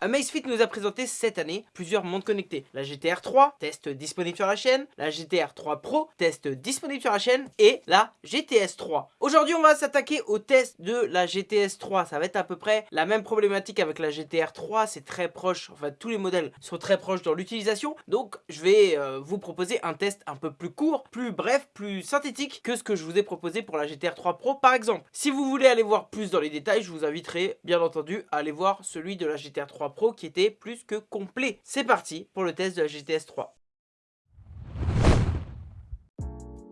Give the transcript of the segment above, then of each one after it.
Amazfit nous a présenté cette année plusieurs montres connectées. La GTR 3, test disponible sur la chaîne, la GTR 3 Pro, test disponible sur la chaîne, et la GTS 3. Aujourd'hui, on va s'attaquer au test de la GTS 3. Ça va être à peu près la même problématique avec la GTR 3, c'est très proche, enfin tous les modèles sont très proches dans l'utilisation. Donc, je vais euh, vous proposer un test un peu plus court, plus bref, plus synthétique que ce que je vous ai proposé pour la GTR 3 Pro par exemple. Si vous voulez aller voir plus dans les détails, je vous inviterai bien entendu à aller voir celui de la GTR 3 Pro qui était plus que complet. C'est parti pour le test de la GTS 3.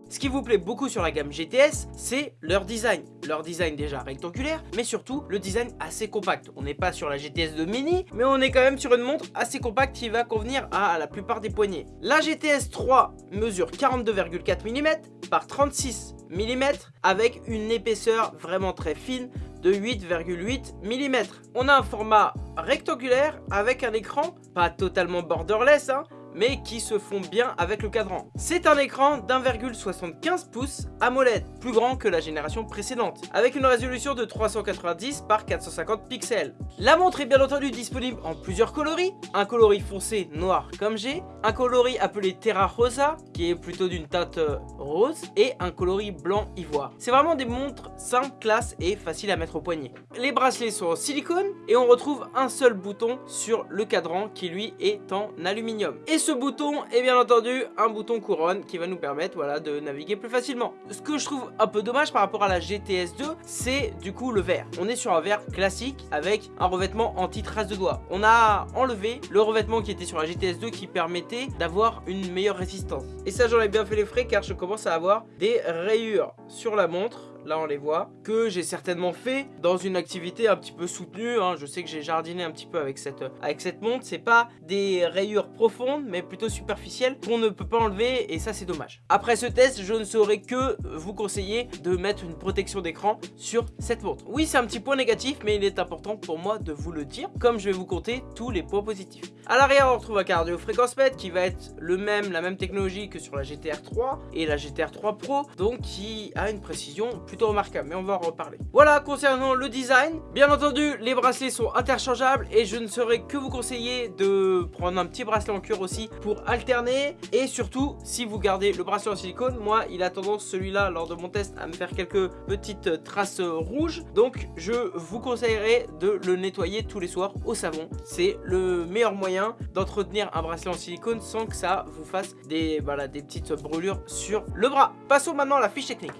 Ce qui vous plaît beaucoup sur la gamme GTS, c'est leur design. Leur design déjà rectangulaire, mais surtout le design assez compact. On n'est pas sur la GTS de mini, mais on est quand même sur une montre assez compacte qui va convenir à la plupart des poignets. La GTS 3 mesure 42,4 mm par 36 mm avec une épaisseur vraiment très fine de 8,8 mm. On a un format rectangulaire avec un écran, pas totalement borderless, hein, mais qui se font bien avec le cadran. C'est un écran d'1,75 pouces AMOLED, plus grand que la génération précédente, avec une résolution de 390 par 450 pixels. La montre est bien entendu disponible en plusieurs coloris, un coloris foncé noir comme j'ai, un coloris appelé Terra Rosa, qui est plutôt d'une teinte euh, rose, et un coloris blanc ivoire. C'est vraiment des montres simples, classe et faciles à mettre au poignet. Les bracelets sont en silicone, et on retrouve un seul bouton sur le cadran qui lui est en aluminium. Ce bouton est bien entendu un bouton couronne qui va nous permettre voilà, de naviguer plus facilement. Ce que je trouve un peu dommage par rapport à la GTS 2, c'est du coup le verre. On est sur un verre classique avec un revêtement anti-trace de doigts. On a enlevé le revêtement qui était sur la GTS 2 qui permettait d'avoir une meilleure résistance. Et ça j'en ai bien fait les frais car je commence à avoir des rayures sur la montre là on les voit, que j'ai certainement fait dans une activité un petit peu soutenue, hein. je sais que j'ai jardiné un petit peu avec cette, avec cette montre, c'est pas des rayures profondes mais plutôt superficielles qu'on ne peut pas enlever et ça c'est dommage. Après ce test, je ne saurais que vous conseiller de mettre une protection d'écran sur cette montre. Oui c'est un petit point négatif mais il est important pour moi de vous le dire, comme je vais vous compter tous les points positifs. À l'arrière on retrouve un cardio fréquence mètre qui va être le même, la même technologie que sur la GTR 3 et la GTR 3 Pro, donc qui a une précision plus remarquable, mais on va en reparler. Voilà, concernant le design, bien entendu, les bracelets sont interchangeables et je ne saurais que vous conseiller de prendre un petit bracelet en cuir aussi pour alterner. Et surtout, si vous gardez le bracelet en silicone, moi, il a tendance, celui-là, lors de mon test, à me faire quelques petites traces rouges. Donc, je vous conseillerais de le nettoyer tous les soirs au savon. C'est le meilleur moyen d'entretenir un bracelet en silicone sans que ça vous fasse des, voilà, des petites brûlures sur le bras. Passons maintenant à la fiche technique.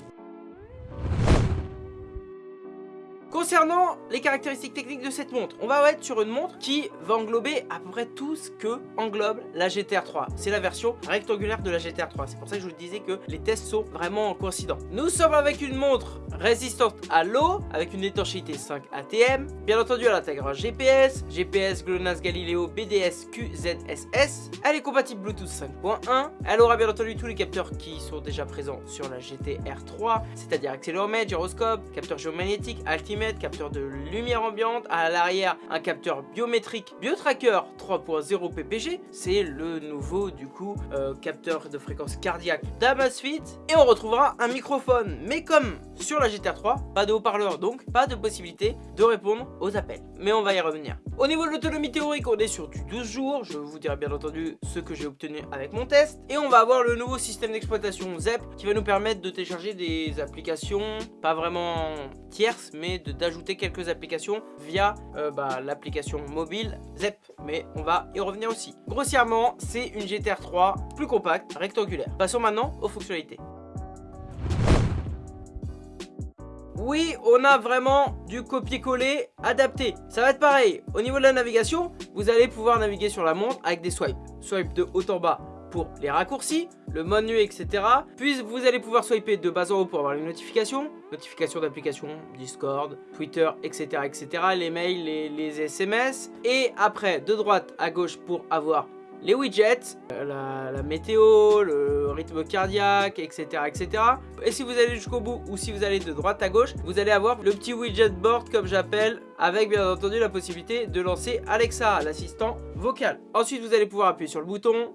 Concernant les caractéristiques techniques de cette montre, on va être sur une montre qui va englober à peu près tout ce que englobe la GTR 3. C'est la version rectangulaire de la GTR 3. C'est pour ça que je vous disais que les tests sont vraiment coïncidents. Nous sommes avec une montre résistante à l'eau, avec une étanchéité 5 ATM. Bien entendu, elle intègre un GPS, GPS GLONASS Galileo BDS QZSS. Elle est compatible Bluetooth 5.1. Elle aura bien entendu tous les capteurs qui sont déjà présents sur la GTR 3, c'est-à-dire accéléromètre, gyroscope, capteur géomagnétique, capteur de lumière ambiante, à l'arrière un capteur biométrique BioTracker 3.0 PPG, c'est le nouveau du coup euh, capteur de fréquence cardiaque d'Amazfit et on retrouvera un microphone. Mais comme sur la GTR 3, pas de haut-parleur donc pas de possibilité de répondre aux appels. Mais on va y revenir. Au niveau de l'autonomie théorique on est sur du 12 jours, je vous dirai bien entendu ce que j'ai obtenu avec mon test et on va avoir le nouveau système d'exploitation ZEP qui va nous permettre de télécharger des applications pas vraiment tierces mais d'ajouter quelques applications via euh, bah, l'application mobile ZEP. Mais on va y revenir aussi. Grossièrement, c'est une GTR 3 plus compacte, rectangulaire. Passons maintenant aux fonctionnalités. Oui, on a vraiment du copier-coller adapté. Ça va être pareil. Au niveau de la navigation, vous allez pouvoir naviguer sur la montre avec des swipes. Swipe de haut en bas pour les raccourcis, le menu, etc. Puis vous allez pouvoir swiper de bas en haut pour avoir les notifications, notifications d'applications, Discord, Twitter, etc. etc. les mails, les, les SMS. Et après, de droite à gauche pour avoir les widgets, euh, la, météo, le rythme cardiaque, etc. etc. Et si vous allez jusqu'au bout ou si vous allez de droite à gauche, vous allez avoir le petit widget board comme j'appelle, avec bien entendu la possibilité de lancer Alexa, l'assistant vocal. Ensuite, vous allez pouvoir appuyer sur le bouton,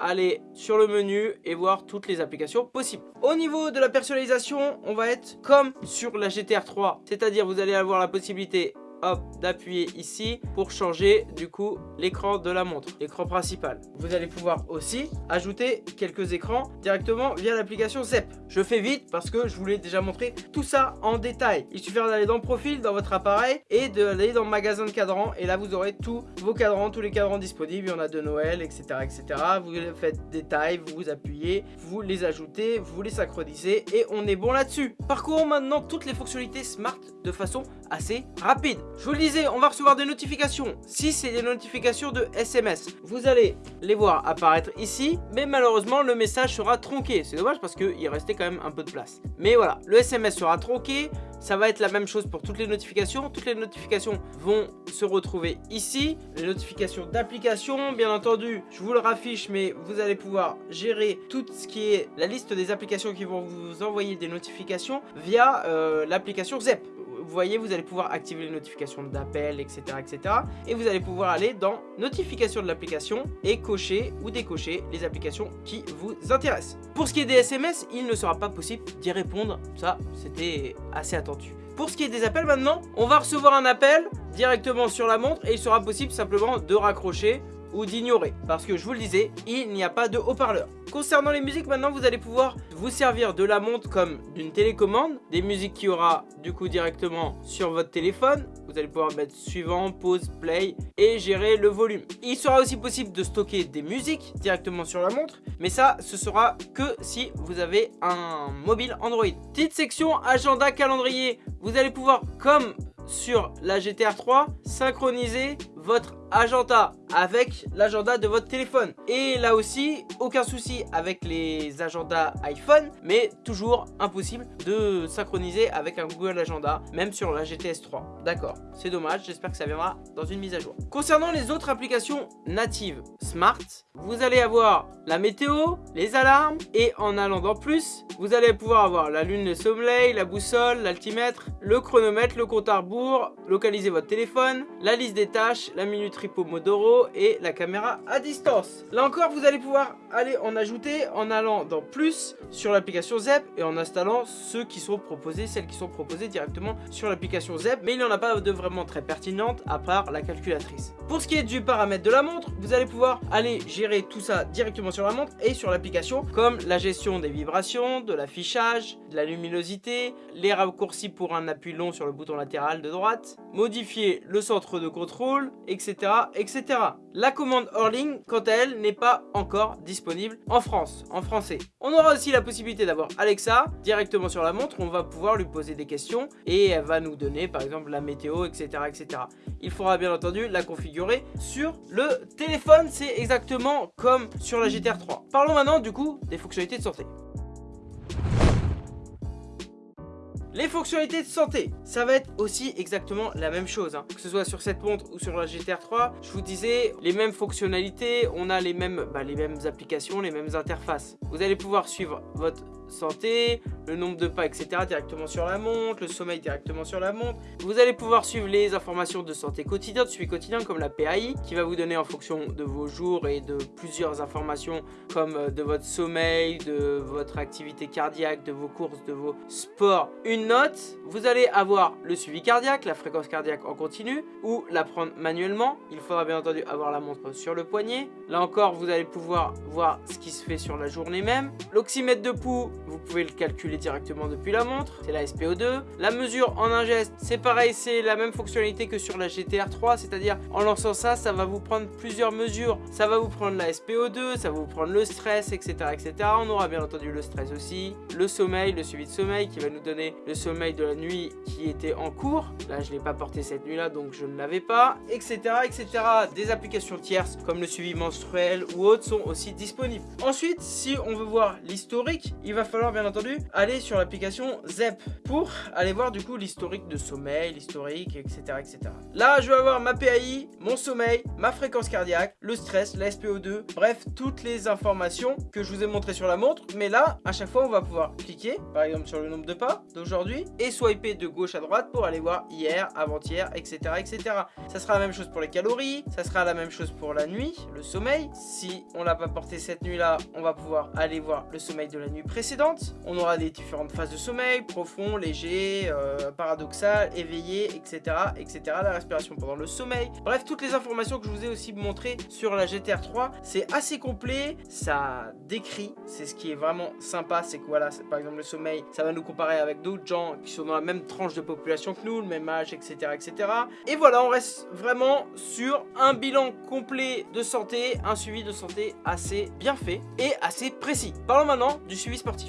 aller sur le menu et voir toutes les applications possibles. Au niveau de la personnalisation, on va être comme sur la GTR 3, c'est-à-dire vous allez avoir la possibilité hop, d'appuyer ici pour changer du coup l'écran de la montre, l'écran principal. Vous allez pouvoir aussi ajouter quelques écrans directement via l'application ZEP. Je fais vite parce que je voulais déjà montrer tout ça en détail. Il suffit d'aller dans profil dans votre appareil et d'aller dans magasin de cadrans et là vous aurez tous vos cadrans, tous les cadrans disponibles. Il y en a de Noël, etc. etc. Vous faites détail, vous vous appuyez, vous les ajoutez, vous les synchronisez et on est bon là-dessus. Parcourons maintenant toutes les fonctionnalités smart de façon assez rapide. Je vous le disais, on va recevoir des notifications. Si c'est des notifications de SMS, vous allez les voir apparaître ici, mais malheureusement le message sera tronqué. C'est dommage parce qu'il restait quand même un peu de place. Mais voilà, le SMS sera tronqué, ça va être la même chose pour toutes les notifications. Toutes les notifications vont se retrouver ici. Les notifications d'applications, bien entendu, je vous le raffiche, mais vous allez pouvoir gérer tout ce qui est la liste des applications qui vont vous envoyer des notifications via euh, l'application ZEP vous voyez, vous allez pouvoir activer les notifications d'appel, etc., etc. Et vous allez pouvoir aller dans notifications de l'application et cocher ou décocher les applications qui vous intéressent. Pour ce qui est des SMS, il ne sera pas possible d'y répondre. Ça, c'était assez attendu. Pour ce qui est des appels maintenant, on va recevoir un appel directement sur la montre et il sera possible simplement de raccrocher ou d'ignorer. Parce que je vous le disais, il n'y a pas de haut-parleur. Concernant les musiques, maintenant vous allez pouvoir vous servir de la montre comme d'une télécommande. Des musiques qui aura du coup directement sur votre téléphone. Vous allez pouvoir mettre suivant, pause, play et gérer le volume. Il sera aussi possible de stocker des musiques directement sur la montre. Mais ça, ce sera que si vous avez un mobile Android. Petite section agenda calendrier. Vous allez pouvoir, comme sur la GTR 3, synchroniser votre agenda avec l'agenda de votre téléphone. Et là aussi, aucun souci avec les agendas iPhone, mais toujours impossible de synchroniser avec un Google Agenda, même sur la GTS 3. D'accord, c'est dommage, j'espère que ça viendra dans une mise à jour. Concernant les autres applications natives Smart, vous allez avoir la météo, les alarmes, et en allant dans plus, vous allez pouvoir avoir la lune, le sommeil, la boussole, l'altimètre, le chronomètre, le compte à rebours, localiser votre téléphone, la liste des tâches, la minuterie Pomodoro et la caméra à distance. Là encore, vous allez pouvoir aller en ajouter en allant dans plus sur l'application ZEP et en installant ceux qui sont proposés, celles qui sont proposées directement sur l'application ZEP. Mais il n'y en a pas de vraiment très pertinente à part la calculatrice. Pour ce qui est du paramètre de la montre, vous allez pouvoir aller gérer tout ça directement sur la montre et sur l'application comme la gestion des vibrations, de l'affichage, de la luminosité, les raccourcis pour un appui long sur le bouton latéral de droite, modifier le centre de contrôle, etc. etc. La commande Orling, quant à elle, n'est pas encore disponible en France, en français. On aura aussi la possibilité d'avoir Alexa directement sur la montre, on va pouvoir lui poser des questions et elle va nous donner par exemple la météo, etc. etc. Il faudra bien entendu la configurer sur le téléphone, c'est exactement comme sur la GTR 3. Parlons maintenant du coup des fonctionnalités de santé. Les fonctionnalités de santé, ça va être aussi exactement la même chose. Hein. Que ce soit sur cette montre ou sur la GTR 3, je vous disais, les mêmes fonctionnalités, on a bah, les mêmes applications, les mêmes interfaces. Vous allez pouvoir suivre votre santé, le nombre de pas, etc. directement sur la montre, le sommeil directement sur la montre. Vous allez pouvoir suivre les informations de santé quotidien, de suivi quotidien comme la PAI qui va vous donner en fonction de vos jours et de plusieurs informations comme euh, de votre sommeil, de votre activité cardiaque, de vos courses, de vos sports, une note. Vous allez avoir le suivi cardiaque, la fréquence cardiaque en continu ou la prendre manuellement. Il faudra bien entendu avoir la montre sur le poignet. Là encore, vous allez pouvoir voir ce qui se fait sur la journée même. L'oxymètre de pouls, vous pouvez le calculer directement depuis la montre, c'est la SPO2. La mesure en un geste, c'est pareil, c'est la même fonctionnalité que sur la GTR 3, c'est-à-dire en lançant ça, ça va vous prendre plusieurs mesures. Ça va vous prendre la SPO2, ça va vous prendre le stress, etc. etc. On aura bien entendu le stress aussi, le sommeil, le suivi de sommeil qui va nous donner le sommeil de la nuit qui était en cours. Là, je ne l'ai pas porté cette nuit-là, donc je ne l'avais pas, etc. etc. Des applications tierces comme le suivi menstruel ou autres sont aussi disponibles. Ensuite, si on veut voir l'historique, il va falloir bien entendu aller sur l'application ZEP pour aller voir du coup l'historique de sommeil, l'historique, etc., etc. Là, je vais avoir ma PAI, mon sommeil, ma fréquence cardiaque, le stress, la SPO2, bref, toutes les informations que je vous ai montrées sur la montre. Mais là, à chaque fois, on va pouvoir cliquer, par exemple sur le nombre de pas d'aujourd'hui et swiper de gauche à droite pour aller voir hier, avant-hier, etc., etc. Ça sera la même chose pour les calories, ça sera la même chose pour la nuit, le sommeil. Si on l'a pas porté cette nuit-là, on va pouvoir aller voir le sommeil de la nuit précédente On aura des différentes phases de sommeil, profond, léger, euh, paradoxal, éveillé, etc., etc. La respiration pendant le sommeil. Bref, toutes les informations que je vous ai aussi montrées sur la GTR 3, c'est assez complet, ça décrit, c'est ce qui est vraiment sympa, c'est que voilà, par exemple le sommeil, ça va nous comparer avec d'autres gens qui sont dans la même tranche de population que nous, le même âge, etc., etc. Et voilà, on reste vraiment sur un bilan complet de santé, un suivi de santé assez bien fait et assez précis. Parlons maintenant du suivi sportif.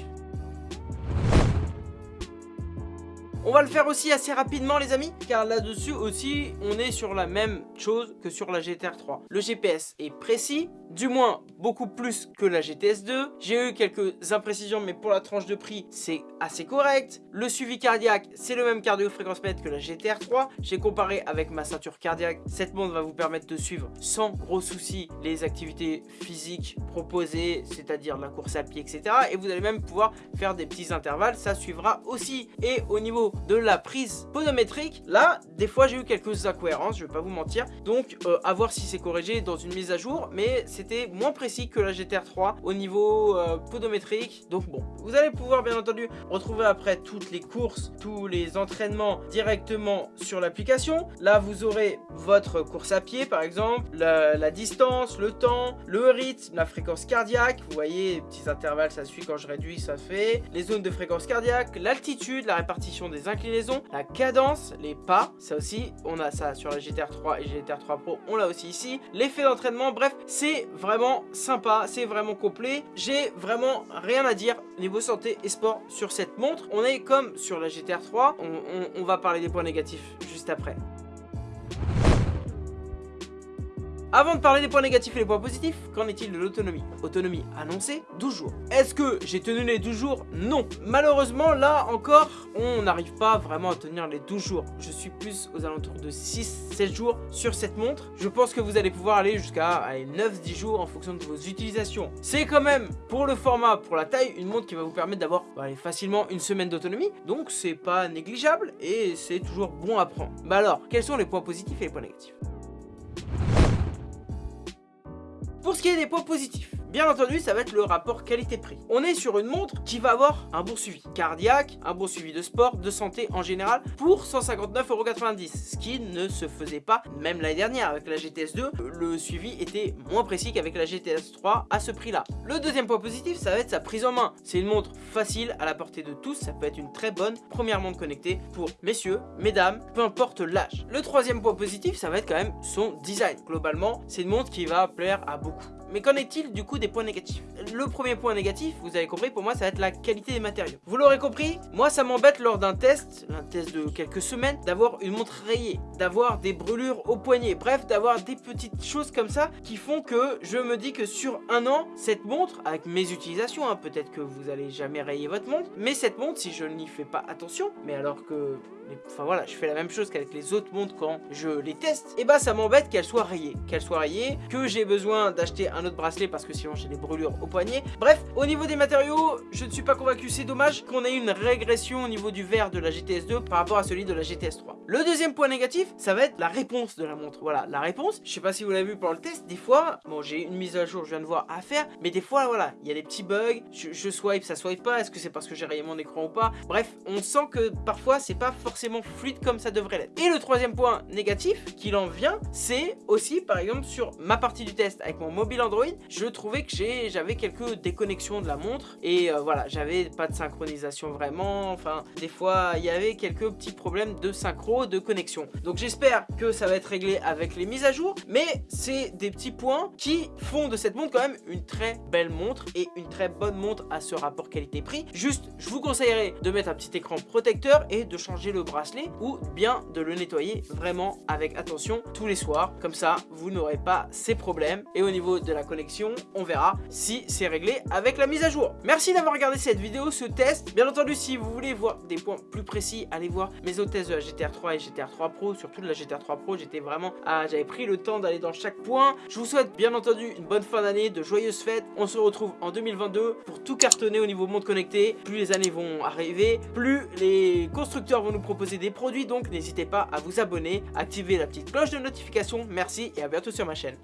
On va le faire aussi assez rapidement les amis, car là-dessus aussi, on est sur la même chose que sur la GTR 3. Le GPS est précis, du moins beaucoup plus que la GTS 2. J'ai eu quelques imprécisions, mais pour la tranche de prix, c'est assez correct. Le suivi cardiaque, c'est le même cardio fréquence mètre que la GTR 3. J'ai comparé avec ma ceinture cardiaque. Cette montre va vous permettre de suivre sans gros soucis les activités physiques proposées, c'est-à-dire la course à pied, etc. Et vous allez même pouvoir faire des petits intervalles, ça suivra aussi. Et au niveau de la prise podométrique, là, des fois j'ai eu quelques incohérences, je vais pas vous mentir. Donc, euh, à voir si c'est corrigé dans une mise à jour, mais c'était moins précis que la GTR 3 au niveau euh, podométrique. Donc bon, vous allez pouvoir bien entendu retrouver après toutes les courses, tous les entraînements directement sur l'application. Là, vous aurez votre course à pied par exemple, la, la, distance, le temps, le rythme, la fréquence cardiaque. Vous voyez, petits intervalles, ça suit quand je réduis, ça fait. Les zones de fréquence cardiaque, l'altitude, la répartition des inclinaison, la cadence, les pas, ça aussi, on a ça sur la GTR 3 et GTR 3 Pro, on l'a aussi ici. L'effet d'entraînement, bref, c'est vraiment sympa, c'est vraiment complet. J'ai vraiment rien à dire niveau santé et sport sur cette montre. On est comme sur la GTR 3, on va parler des points négatifs juste après. Avant de parler des points négatifs et des points positifs, qu'en est-il de l'autonomie? Autonomie annoncée, 12 jours. Est-ce que j'ai tenu les 12 jours? Non. Malheureusement, là encore, on n'arrive pas vraiment à tenir les 12 jours. Je suis plus aux alentours de 6-7 jours sur cette montre. Je pense que vous allez pouvoir aller jusqu'à 9-10 jours en fonction de vos utilisations. C'est quand même, pour le format, pour la taille, une montre qui va vous permettre d'avoir bah, facilement une semaine d'autonomie. Donc c'est pas négligeable et c'est toujours bon à prendre. Bah alors, quels sont les points positifs et les points négatifs? Pour ce qui est des points positifs, Bien entendu, ça va être le rapport qualité-prix. On est sur une montre qui va avoir un bon suivi cardiaque, un bon suivi de sport, de santé en général, pour 159,90€, ce qui ne se faisait pas même l'année dernière avec la GTS 2. Le suivi était moins précis qu'avec la GTS 3 à ce prix-là. Le deuxième point positif, ça va être sa prise en main. C'est une montre facile à la portée de tous, ça peut être une très bonne première montre connectée pour messieurs, mesdames, peu importe l'âge. Le troisième point positif, ça va être quand même son design. Globalement, c'est une montre qui va plaire à beaucoup. Mais qu'en est-il du coup des points négatifs? Le premier point négatif, vous avez compris, pour moi ça va être la qualité des matériaux. Vous l'aurez compris, moi ça m'embête lors d'un test, un test de quelques semaines, d'avoir une montre rayée, d'avoir des brûlures au poignet, bref, d'avoir des petites choses comme ça qui font que je me dis que sur un an, cette montre, avec mes utilisations, hein, peut-être que vous allez jamais rayer votre montre, mais cette montre, si je n'y fais pas attention, mais alors que enfin voilà, je fais la même chose qu'avec les autres montres quand je les teste, et bah ça m'embête qu'elle soit rayée, qu'elle soit rayée, que j'ai besoin d'acheter un autre bracelet parce que sinon j'ai des brûlures au poignet. Bref, au niveau des matériaux, je ne suis pas convaincu, c'est dommage qu'on ait une régression au niveau du verre de la GTS 2 par rapport à celui de la GTS 3. Le deuxième point négatif, ça va être la réponse de la montre. Voilà, la réponse, je sais pas si vous l'avez vu pendant le test, des fois, bon j'ai une mise à jour, je viens de voir à faire, mais des fois voilà, il y a des petits bugs, je, swipe, ça swipe pas, est-ce que c'est parce que j'ai rayé mon écran ou pas? Bref, on sent que parfois c'est pas forcément fluide comme ça devrait l'être. Et le troisième point négatif qu'il en vient, c'est aussi par exemple sur ma partie du test avec mon mobile Android, je trouvais que j'avais quelques déconnexions de la montre et euh, voilà, j'avais pas de synchronisation vraiment, enfin des fois il y avait quelques petits problèmes de synchro, de connexion. Donc j'espère que ça va être réglé avec les mises à jour, mais c'est des petits points qui font de cette montre quand même une très belle montre et une très bonne montre à ce rapport qualité-prix. Juste, je vous conseillerais de mettre un petit écran protecteur et de changer le bracelet ou bien de le nettoyer vraiment avec attention tous les soirs. Comme ça, vous n'aurez pas ces problèmes. Et au niveau de la connexion, on verra si c'est réglé avec la mise à jour. Merci d'avoir regardé cette vidéo, ce test. Bien entendu, si vous voulez voir des points plus précis, allez voir mes autres tests de la GTR 3 et GTR 3 Pro, surtout de la GTR 3 Pro. J'étais vraiment, à... j'avais pris le temps d'aller dans chaque point. Je vous souhaite bien entendu une bonne fin d'année, de joyeuses fêtes. On se retrouve en 2022 pour tout cartonner au niveau monde connecté. Plus les années vont arriver, plus les constructeurs vont nous proposer des produits donc n'hésitez pas à vous abonner, activer la petite cloche de notification. Merci et à bientôt sur ma chaîne.